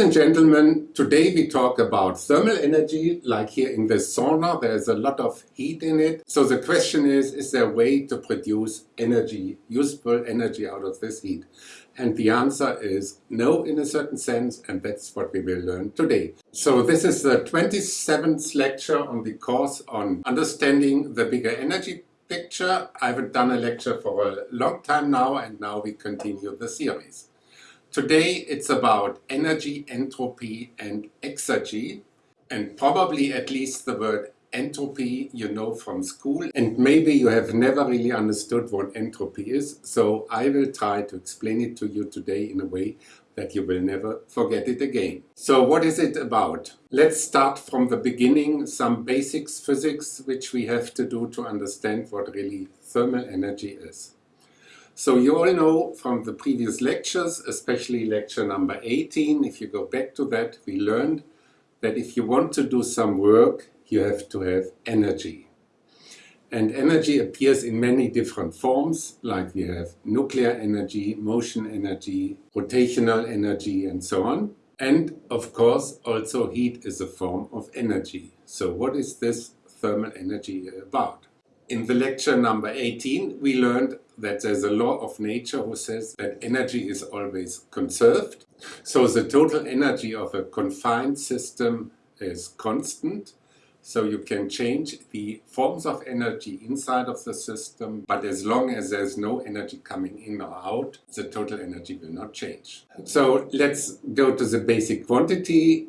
Ladies and gentlemen, today we talk about thermal energy, like here in the sauna, there's a lot of heat in it. So the question is, is there a way to produce energy, useful energy out of this heat? And the answer is no in a certain sense, and that's what we will learn today. So this is the 27th lecture on the course on understanding the bigger energy picture. I've done a lecture for a long time now, and now we continue the series. Today it's about energy, entropy and exergy and probably at least the word entropy you know from school and maybe you have never really understood what entropy is so I will try to explain it to you today in a way that you will never forget it again. So what is it about? Let's start from the beginning, some basics physics which we have to do to understand what really thermal energy is. So you all know from the previous lectures, especially lecture number 18, if you go back to that, we learned that if you want to do some work, you have to have energy. And energy appears in many different forms, like we have nuclear energy, motion energy, rotational energy, and so on. And of course, also heat is a form of energy. So what is this thermal energy about? In the lecture number 18, we learned that there's a law of nature who says that energy is always conserved. So the total energy of a confined system is constant. So you can change the forms of energy inside of the system, but as long as there's no energy coming in or out, the total energy will not change. So let's go to the basic quantity,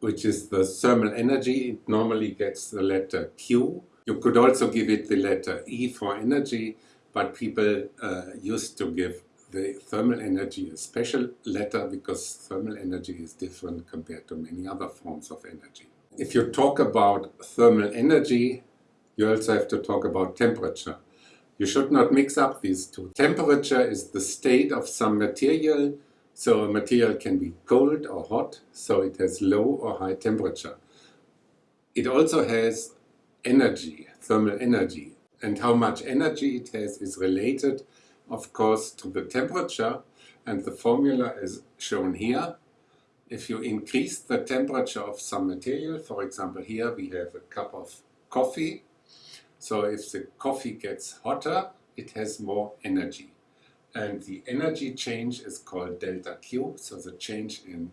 which is the thermal energy. It normally gets the letter Q. You could also give it the letter E for energy, but people uh, used to give the thermal energy a special letter because thermal energy is different compared to many other forms of energy. If you talk about thermal energy, you also have to talk about temperature. You should not mix up these two. Temperature is the state of some material, so a material can be cold or hot, so it has low or high temperature. It also has energy, thermal energy. And how much energy it has is related, of course, to the temperature. And the formula is shown here. If you increase the temperature of some material, for example, here we have a cup of coffee. So if the coffee gets hotter, it has more energy. And the energy change is called delta Q, so the change in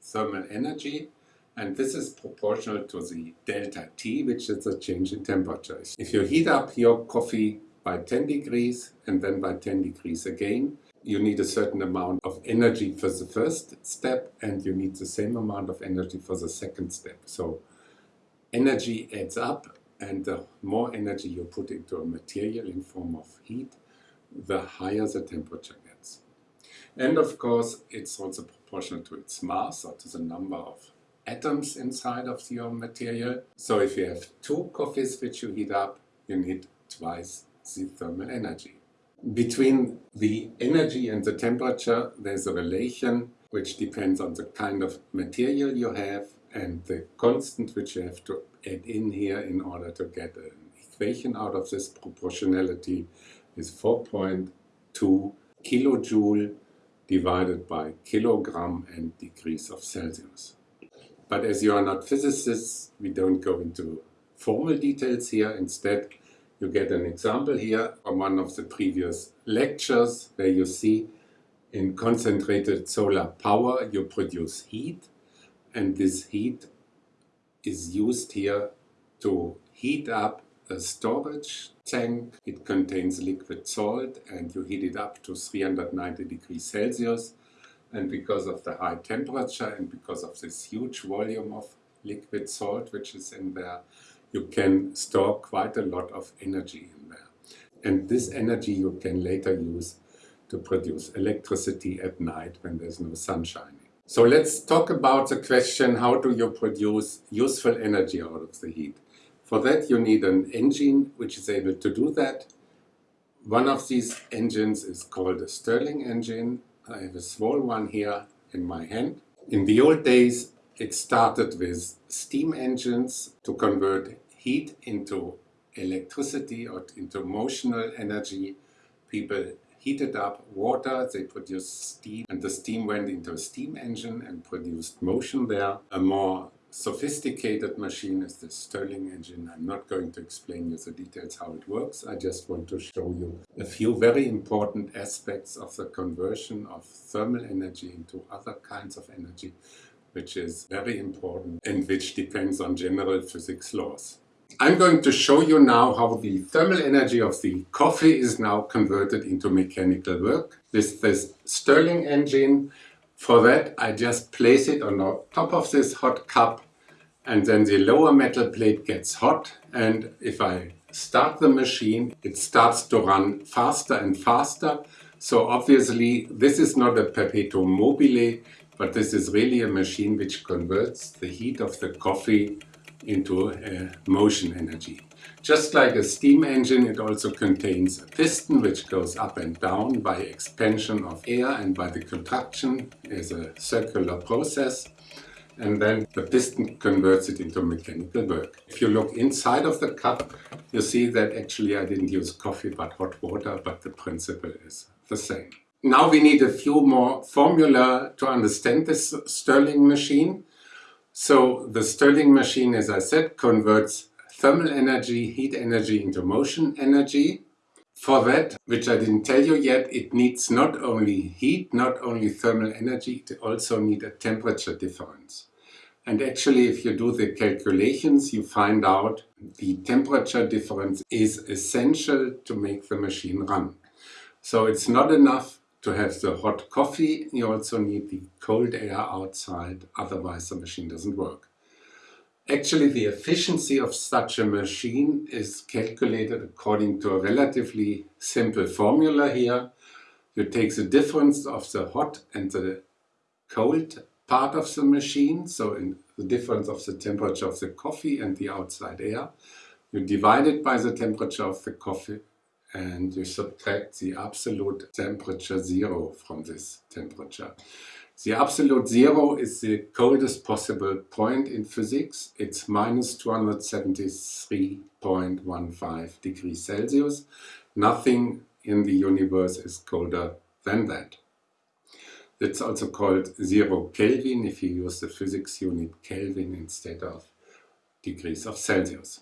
thermal energy and this is proportional to the delta T, which is the change in temperature. If you heat up your coffee by 10 degrees and then by 10 degrees again, you need a certain amount of energy for the first step and you need the same amount of energy for the second step. So energy adds up and the more energy you put into a material in form of heat, the higher the temperature gets. And of course, it's also proportional to its mass or to the number of atoms inside of your material. So if you have two coffees which you heat up, you need twice the thermal energy. Between the energy and the temperature, there's a relation which depends on the kind of material you have and the constant which you have to add in here in order to get an equation out of this proportionality is 4.2 kilojoule divided by kilogram and degrees of Celsius. But as you are not physicists, we don't go into formal details here. Instead, you get an example here from one of the previous lectures where you see in concentrated solar power you produce heat and this heat is used here to heat up a storage tank. It contains liquid salt and you heat it up to 390 degrees Celsius and because of the high temperature and because of this huge volume of liquid salt which is in there, you can store quite a lot of energy in there. And this energy you can later use to produce electricity at night when there's no sun shining. So let's talk about the question how do you produce useful energy out of the heat. For that you need an engine which is able to do that. One of these engines is called a Stirling engine I have a small one here in my hand. In the old days it started with steam engines to convert heat into electricity or into motional energy. People heated up water, they produced steam, and the steam went into a steam engine and produced motion there. A more sophisticated machine is the Stirling engine. I'm not going to explain you the details how it works. I just want to show you a few very important aspects of the conversion of thermal energy into other kinds of energy, which is very important and which depends on general physics laws. I'm going to show you now how the thermal energy of the coffee is now converted into mechanical work with this Stirling engine. For that I just place it on top of this hot cup and then the lower metal plate gets hot and if I start the machine it starts to run faster and faster. So obviously this is not a perpetuum mobile but this is really a machine which converts the heat of the coffee into uh, motion energy. Just like a steam engine, it also contains a piston which goes up and down by expansion of air and by the contraction as a circular process. And then the piston converts it into mechanical work. If you look inside of the cup, you see that actually I didn't use coffee but hot water, but the principle is the same. Now we need a few more formula to understand this Stirling machine. So the Stirling machine, as I said, converts thermal energy, heat energy into motion energy. For that, which I didn't tell you yet, it needs not only heat, not only thermal energy, it also needs a temperature difference. And actually, if you do the calculations, you find out the temperature difference is essential to make the machine run. So it's not enough to have the hot coffee, you also need the cold air outside, otherwise the machine doesn't work. Actually, the efficiency of such a machine is calculated according to a relatively simple formula here. You take the difference of the hot and the cold part of the machine, so in the difference of the temperature of the coffee and the outside air. You divide it by the temperature of the coffee and you subtract the absolute temperature zero from this temperature. The absolute zero is the coldest possible point in physics. It's minus 273.15 degrees Celsius. Nothing in the universe is colder than that. It's also called zero Kelvin if you use the physics unit Kelvin instead of degrees of Celsius.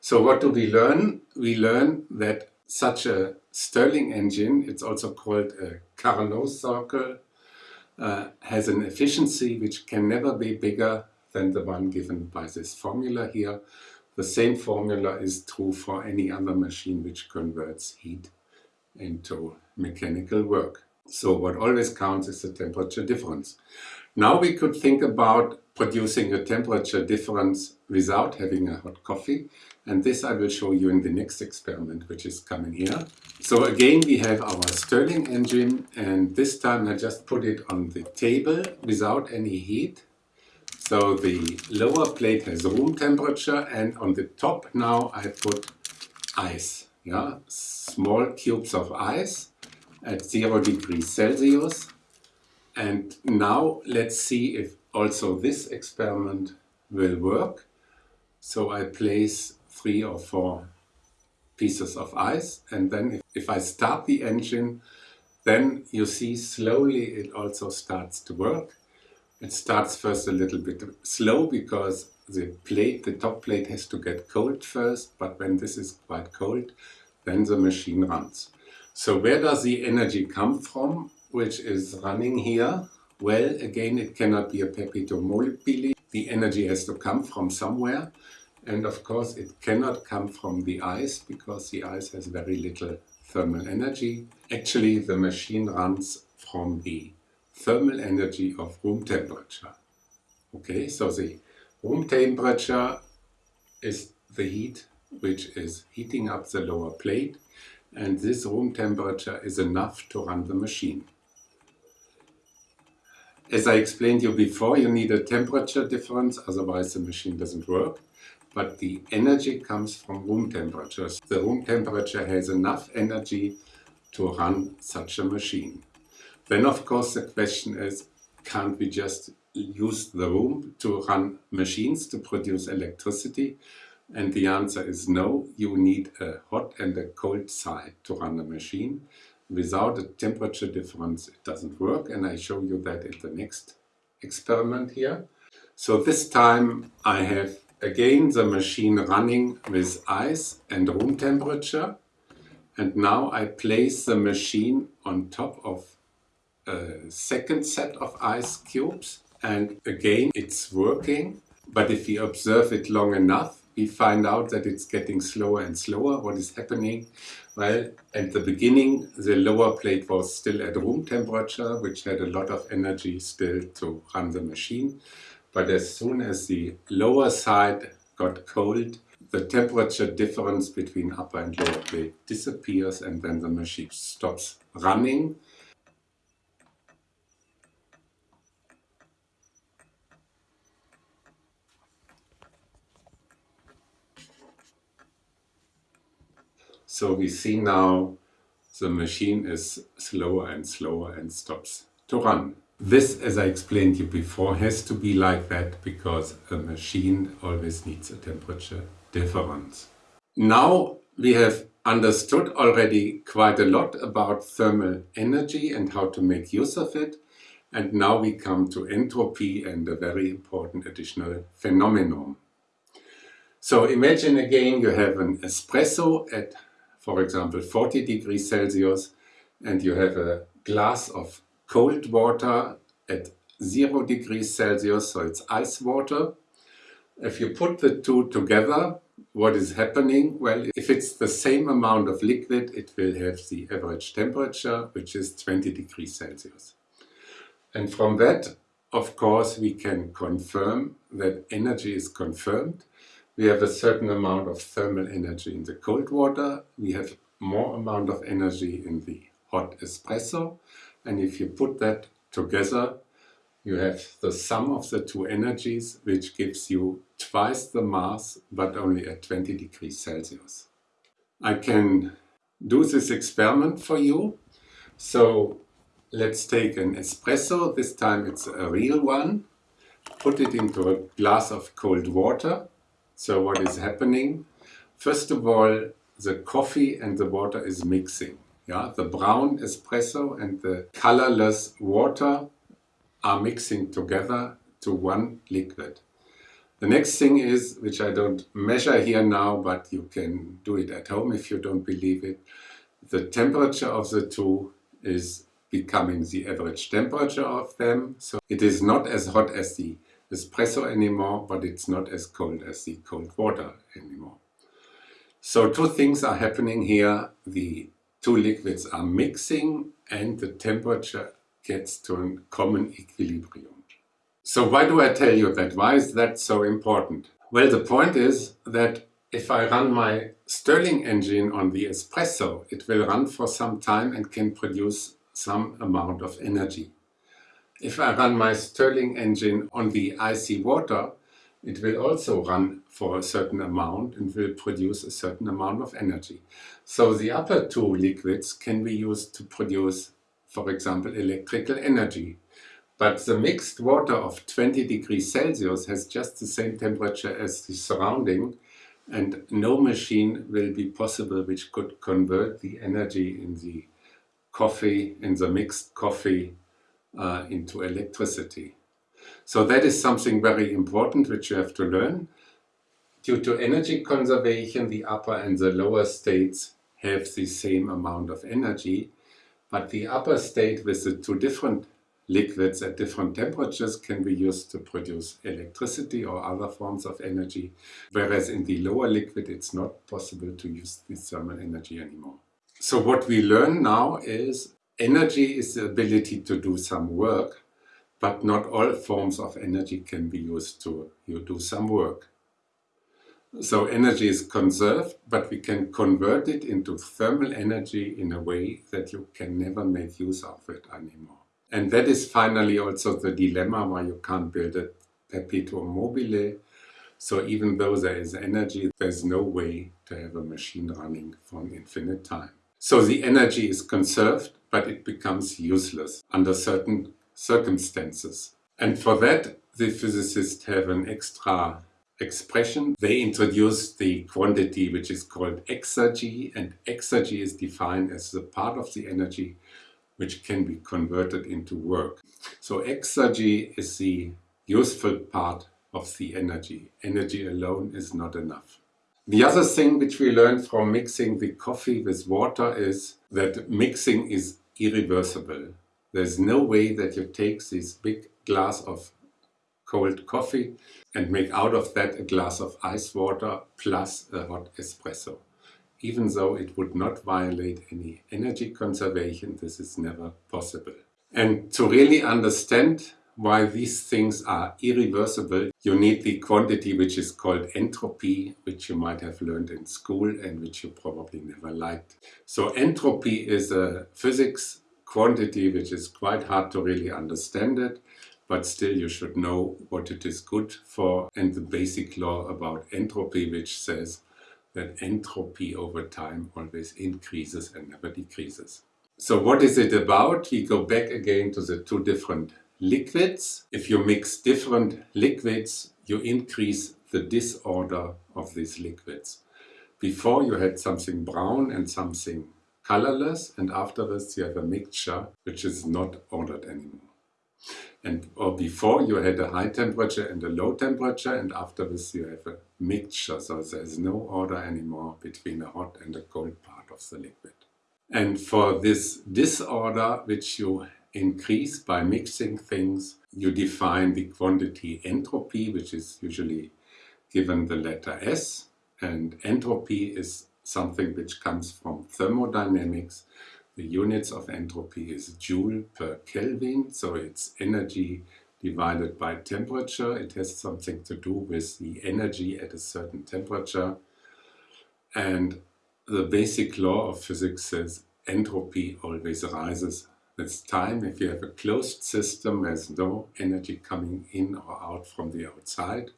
So what do we learn? We learn that such a Stirling engine, it's also called a Carnot circle, uh, has an efficiency which can never be bigger than the one given by this formula here. The same formula is true for any other machine which converts heat into mechanical work. So what always counts is the temperature difference. Now we could think about producing a temperature difference without having a hot coffee. And this I will show you in the next experiment, which is coming here. So again, we have our Stirling engine, and this time I just put it on the table without any heat. So the lower plate has room temperature, and on the top now I put ice. Yeah, small cubes of ice at zero degrees Celsius. And now let's see if also this experiment will work. So I place three or four pieces of ice and then if, if I start the engine then you see slowly it also starts to work. It starts first a little bit slow because the plate, the top plate has to get cold first, but when this is quite cold, then the machine runs. So where does the energy come from, which is running here? Well, again, it cannot be a mobile. The energy has to come from somewhere. And of course, it cannot come from the ice because the ice has very little thermal energy. Actually, the machine runs from the thermal energy of room temperature. Okay, so the room temperature is the heat which is heating up the lower plate and this room temperature is enough to run the machine. As I explained you before, you need a temperature difference, otherwise the machine doesn't work. But the energy comes from room temperatures. The room temperature has enough energy to run such a machine. Then of course the question is, can't we just use the room to run machines to produce electricity? And the answer is no, you need a hot and a cold side to run a machine. Without a temperature difference it doesn't work and I show you that in the next experiment here. So this time I have again the machine running with ice and room temperature and now I place the machine on top of a second set of ice cubes and again it's working but if we observe it long enough we find out that it's getting slower and slower. What is happening? Well, at the beginning, the lower plate was still at room temperature, which had a lot of energy still to run the machine. But as soon as the lower side got cold, the temperature difference between upper and lower plate disappears and then the machine stops running So we see now the machine is slower and slower and stops to run. This, as I explained you before, has to be like that because a machine always needs a temperature difference. Now we have understood already quite a lot about thermal energy and how to make use of it. And now we come to entropy and a very important additional phenomenon. So imagine again you have an espresso at for example 40 degrees Celsius and you have a glass of cold water at 0 degrees Celsius, so it's ice water. If you put the two together, what is happening? Well, if it's the same amount of liquid, it will have the average temperature, which is 20 degrees Celsius. And from that, of course, we can confirm that energy is confirmed we have a certain amount of thermal energy in the cold water. We have more amount of energy in the hot espresso. And if you put that together, you have the sum of the two energies, which gives you twice the mass, but only at 20 degrees Celsius. I can do this experiment for you. So let's take an espresso. This time it's a real one. Put it into a glass of cold water. So what is happening? First of all, the coffee and the water is mixing. Yeah, the brown espresso and the colorless water are mixing together to one liquid. The next thing is, which I don't measure here now, but you can do it at home if you don't believe it, the temperature of the two is becoming the average temperature of them. So it is not as hot as the espresso anymore, but it's not as cold as the cold water anymore. So two things are happening here. The two liquids are mixing and the temperature gets to a common equilibrium. So why do I tell you that? Why is that so important? Well, the point is that if I run my Stirling engine on the espresso, it will run for some time and can produce some amount of energy. If I run my Stirling engine on the icy water, it will also run for a certain amount and will produce a certain amount of energy. So the upper two liquids can be used to produce, for example, electrical energy. But the mixed water of 20 degrees Celsius has just the same temperature as the surrounding and no machine will be possible which could convert the energy in the coffee, in the mixed coffee uh, into electricity. So that is something very important which you have to learn. Due to energy conservation, the upper and the lower states have the same amount of energy, but the upper state with the two different liquids at different temperatures can be used to produce electricity or other forms of energy, whereas in the lower liquid it's not possible to use the thermal energy anymore. So what we learn now is Energy is the ability to do some work, but not all forms of energy can be used to you do some work. So energy is conserved, but we can convert it into thermal energy in a way that you can never make use of it anymore. And that is finally also the dilemma why you can't build a perpetuum mobile. So even though there is energy, there's no way to have a machine running for an infinite time. So the energy is conserved, but it becomes useless under certain circumstances. And for that, the physicists have an extra expression, they introduce the quantity which is called exergy, and exergy is defined as the part of the energy which can be converted into work. So exergy is the useful part of the energy. Energy alone is not enough. The other thing which we learned from mixing the coffee with water is that mixing is irreversible. There's no way that you take this big glass of cold coffee and make out of that a glass of ice water plus a hot espresso. Even though it would not violate any energy conservation, this is never possible. And to really understand why these things are irreversible, you need the quantity which is called entropy, which you might have learned in school and which you probably never liked. So entropy is a physics quantity which is quite hard to really understand it, but still you should know what it is good for and the basic law about entropy which says that entropy over time always increases and never decreases. So what is it about? We go back again to the two different liquids. If you mix different liquids, you increase the disorder of these liquids. Before you had something brown and something colorless and afterwards you have a mixture which is not ordered anymore. And or before you had a high temperature and a low temperature and afterwards you have a mixture so there's no order anymore between a hot and a cold part of the liquid. And for this disorder which you increase by mixing things. You define the quantity entropy, which is usually given the letter S. And entropy is something which comes from thermodynamics. The units of entropy is joule per Kelvin, so it's energy divided by temperature. It has something to do with the energy at a certain temperature. And the basic law of physics says entropy always rises with time, if you have a closed system, there's no energy coming in or out from the outside,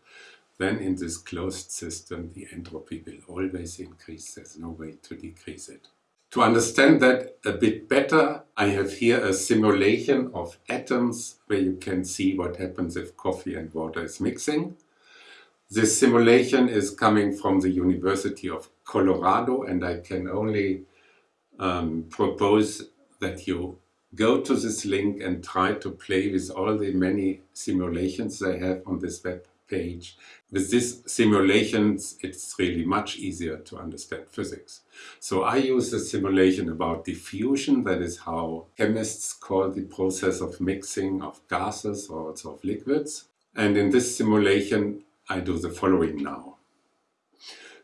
then in this closed system the entropy will always increase, there's no way to decrease it. To understand that a bit better, I have here a simulation of atoms where you can see what happens if coffee and water is mixing. This simulation is coming from the University of Colorado and I can only um, propose that you go to this link and try to play with all the many simulations they have on this web page. With these simulations, it's really much easier to understand physics. So I use a simulation about diffusion, that is how chemists call the process of mixing of gases or also of liquids. And in this simulation, I do the following now.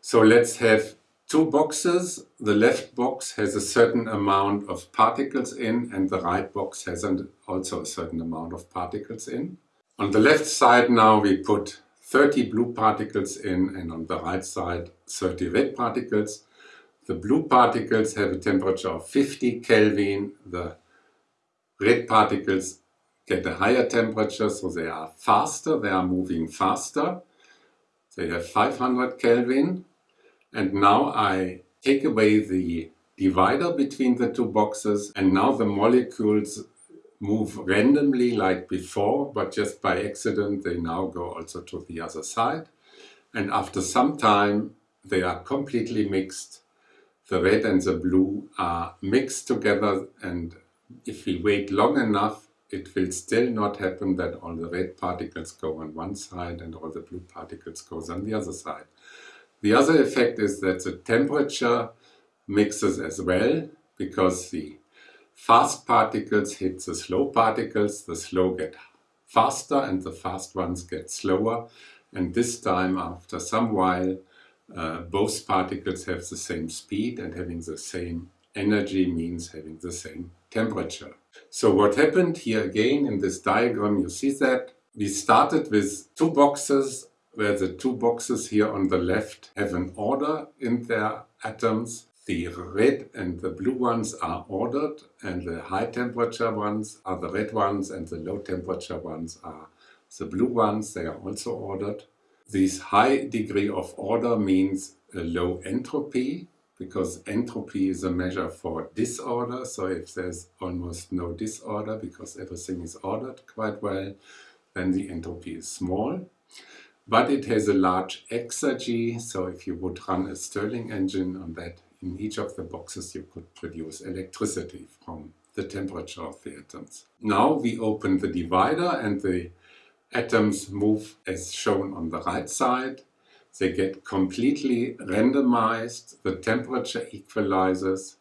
So let's have two boxes. The left box has a certain amount of particles in and the right box has an, also a certain amount of particles in. On the left side now we put 30 blue particles in and on the right side 30 red particles. The blue particles have a temperature of 50 Kelvin. The red particles get a higher temperature, so they are faster, they are moving faster. They have 500 Kelvin. And now I take away the divider between the two boxes and now the molecules move randomly like before, but just by accident they now go also to the other side. And after some time they are completely mixed. The red and the blue are mixed together and if we wait long enough it will still not happen that all the red particles go on one side and all the blue particles go on the other side. The other effect is that the temperature mixes as well because the fast particles hit the slow particles, the slow get faster and the fast ones get slower and this time after some while uh, both particles have the same speed and having the same energy means having the same temperature. So what happened here again in this diagram you see that we started with two boxes where the two boxes here on the left have an order in their atoms. The red and the blue ones are ordered and the high temperature ones are the red ones and the low temperature ones are the blue ones. They are also ordered. This high degree of order means a low entropy because entropy is a measure for disorder. So if there's almost no disorder because everything is ordered quite well, then the entropy is small. But it has a large exergy, so if you would run a Stirling engine on that, in each of the boxes you could produce electricity from the temperature of the atoms. Now we open the divider and the atoms move as shown on the right side. They get completely randomized, the temperature equalizes,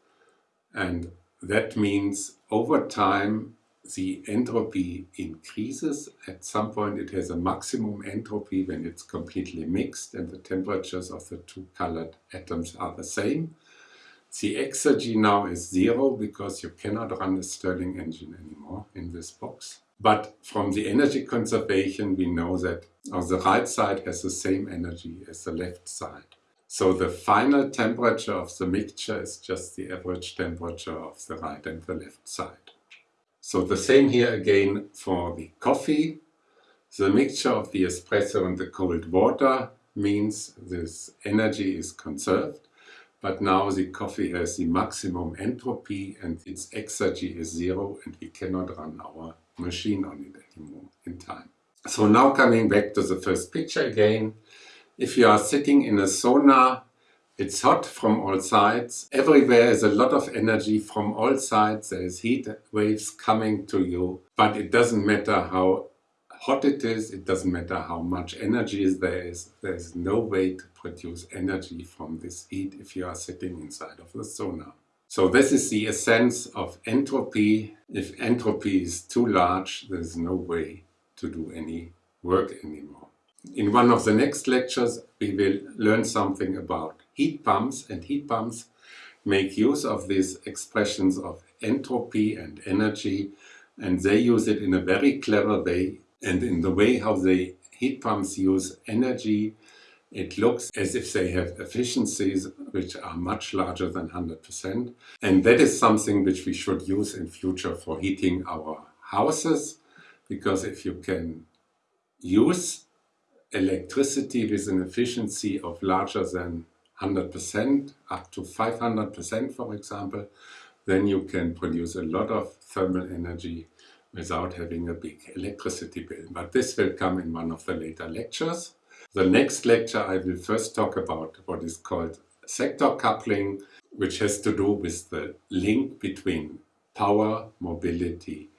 and that means over time the entropy increases. At some point it has a maximum entropy when it's completely mixed and the temperatures of the two colored atoms are the same. The exergy now is zero because you cannot run a Stirling engine anymore in this box. But from the energy conservation we know that the right side has the same energy as the left side. So the final temperature of the mixture is just the average temperature of the right and the left side. So the same here again for the coffee. The mixture of the espresso and the cold water means this energy is conserved, but now the coffee has the maximum entropy and its exergy is zero and we cannot run our machine on it anymore in time. So now coming back to the first picture again, if you are sitting in a sauna it's hot from all sides. Everywhere is a lot of energy from all sides. There is heat waves coming to you. But it doesn't matter how hot it is. It doesn't matter how much energy is there is. There is no way to produce energy from this heat if you are sitting inside of the sauna. So this is the essence of entropy. If entropy is too large, there is no way to do any work anymore. In one of the next lectures, we will learn something about heat pumps and heat pumps make use of these expressions of entropy and energy and they use it in a very clever way. And in the way how the heat pumps use energy it looks as if they have efficiencies which are much larger than 100% and that is something which we should use in future for heating our houses because if you can use electricity with an efficiency of larger than 100%, up to 500% for example, then you can produce a lot of thermal energy without having a big electricity bill. But this will come in one of the later lectures. The next lecture I will first talk about what is called sector coupling, which has to do with the link between power, mobility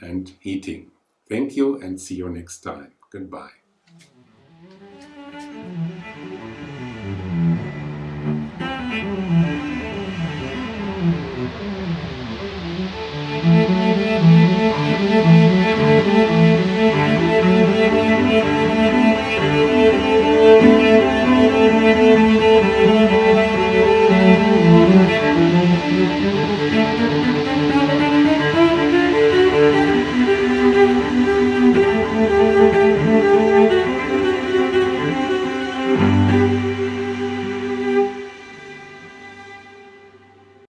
and heating. Thank you and see you next time. Goodbye. Thank you.